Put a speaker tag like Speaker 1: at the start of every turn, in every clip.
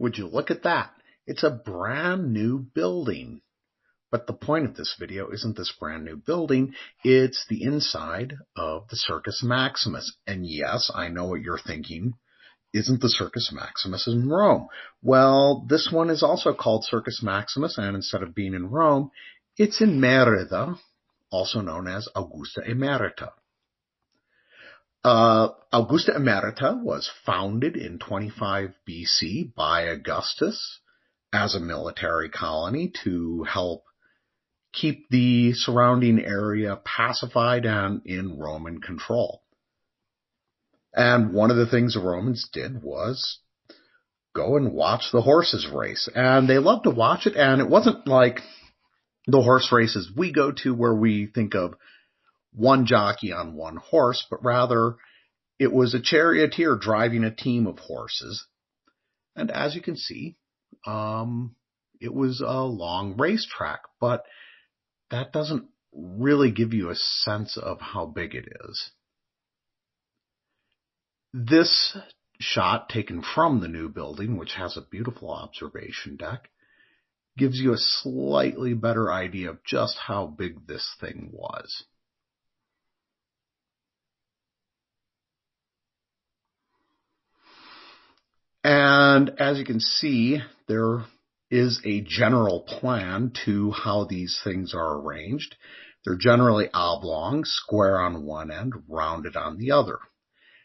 Speaker 1: Would you look at that? It's a brand new building. But the point of this video isn't this brand new building, it's the inside of the Circus Maximus. And yes, I know what you're thinking. Isn't the Circus Maximus in Rome? Well, this one is also called Circus Maximus, and instead of being in Rome, it's in Merida, also known as Augusta Emerita. Uh, Augusta Emerita was founded in 25 BC by Augustus as a military colony to help keep the surrounding area pacified and in Roman control. And one of the things the Romans did was go and watch the horses race. And they loved to watch it. And it wasn't like the horse races we go to where we think of one jockey on one horse, but rather it was a charioteer driving a team of horses. And as you can see, um, it was a long racetrack, but that doesn't really give you a sense of how big it is. This shot taken from the new building, which has a beautiful observation deck, gives you a slightly better idea of just how big this thing was. And as you can see, there is a general plan to how these things are arranged. They're generally oblong, square on one end, rounded on the other.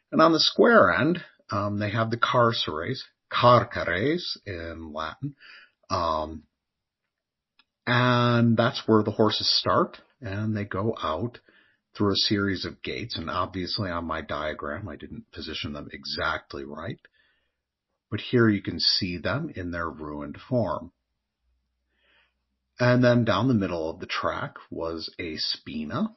Speaker 1: And on the square end, um, they have the carceres, carceres in Latin, um, and that's where the horses start, and they go out through a series of gates. And obviously on my diagram, I didn't position them exactly right but here you can see them in their ruined form. And then down the middle of the track was a spina.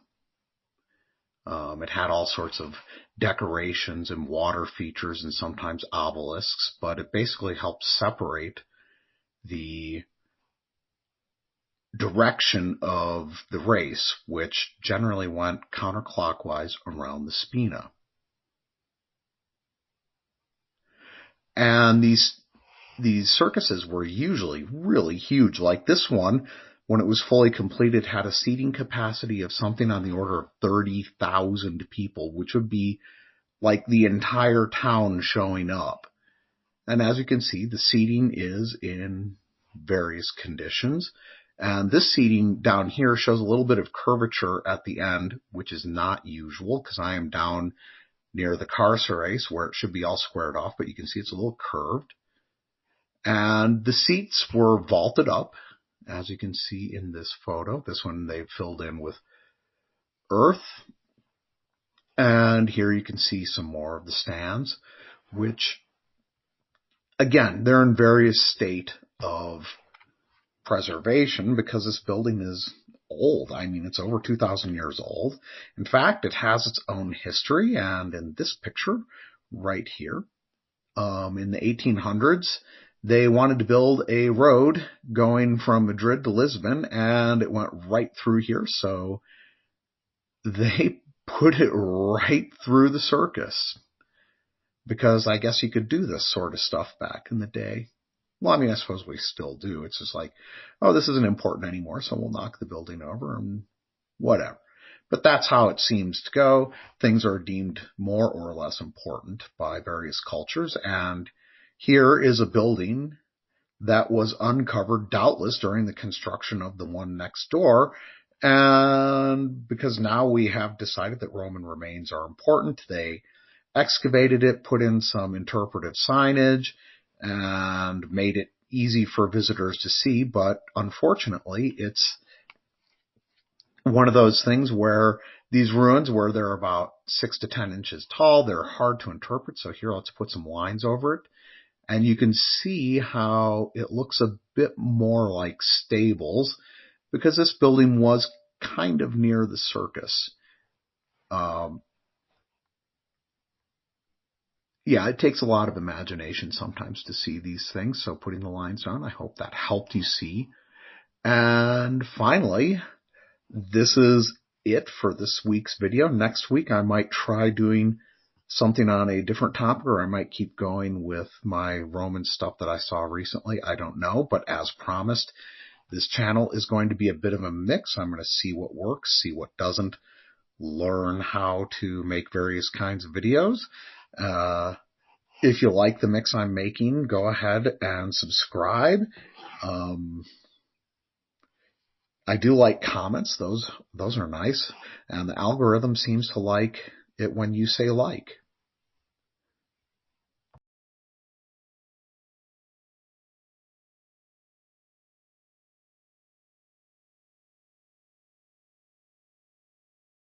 Speaker 1: Um, it had all sorts of decorations and water features and sometimes obelisks, but it basically helped separate the direction of the race, which generally went counterclockwise around the spina. And these these circuses were usually really huge. Like this one, when it was fully completed, had a seating capacity of something on the order of 30,000 people, which would be like the entire town showing up. And as you can see, the seating is in various conditions. And this seating down here shows a little bit of curvature at the end, which is not usual because I am down near the carceres where it should be all squared off, but you can see it's a little curved. And the seats were vaulted up, as you can see in this photo. This one they've filled in with earth. And here you can see some more of the stands, which again, they're in various state of preservation because this building is old. I mean, it's over 2,000 years old. In fact, it has its own history, and in this picture right here, um, in the 1800s, they wanted to build a road going from Madrid to Lisbon, and it went right through here, so they put it right through the circus. Because I guess you could do this sort of stuff back in the day. Well, I mean, I suppose we still do. It's just like, oh, this isn't important anymore, so we'll knock the building over and whatever. But that's how it seems to go. Things are deemed more or less important by various cultures. And here is a building that was uncovered doubtless during the construction of the one next door. And because now we have decided that Roman remains are important, they excavated it, put in some interpretive signage, and made it easy for visitors to see, but unfortunately it's one of those things where these ruins where they're about six to ten inches tall, they're hard to interpret. So here let's put some lines over it. And you can see how it looks a bit more like stables because this building was kind of near the circus. Um, yeah, it takes a lot of imagination sometimes to see these things. So putting the lines on, I hope that helped you see. And finally, this is it for this week's video. Next week, I might try doing something on a different topic or I might keep going with my Roman stuff that I saw recently. I don't know, but as promised, this channel is going to be a bit of a mix. I'm going to see what works, see what doesn't, learn how to make various kinds of videos. Uh, if you like the mix I'm making, go ahead and subscribe. Um, I do like comments; those those are nice, and the algorithm seems to like it when you say like.